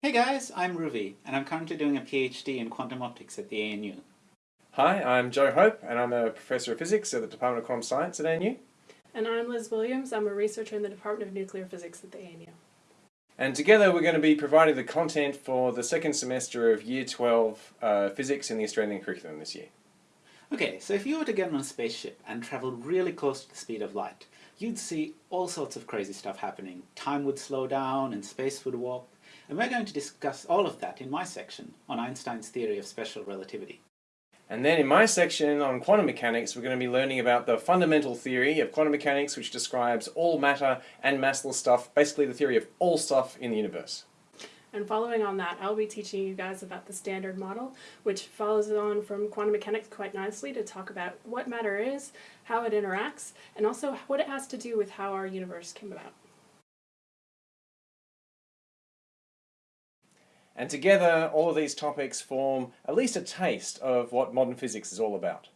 Hey guys, I'm Ruvi, and I'm currently doing a PhD in quantum optics at the ANU. Hi, I'm Joe Hope, and I'm a Professor of Physics at the Department of Quantum Science at ANU. And I'm Liz Williams. I'm a researcher in the Department of Nuclear Physics at the ANU. And together we're going to be providing the content for the second semester of Year 12 uh, Physics in the Australian curriculum this year. Okay, so if you were to get on a spaceship and travel really close to the speed of light, you'd see all sorts of crazy stuff happening. Time would slow down and space would warp. And we're going to discuss all of that in my section on Einstein's theory of special relativity. And then in my section on quantum mechanics, we're going to be learning about the fundamental theory of quantum mechanics, which describes all matter and massless stuff, basically the theory of all stuff in the universe. And following on that, I'll be teaching you guys about the standard model, which follows on from quantum mechanics quite nicely to talk about what matter is, how it interacts, and also what it has to do with how our universe came about. And together, all of these topics form at least a taste of what modern physics is all about.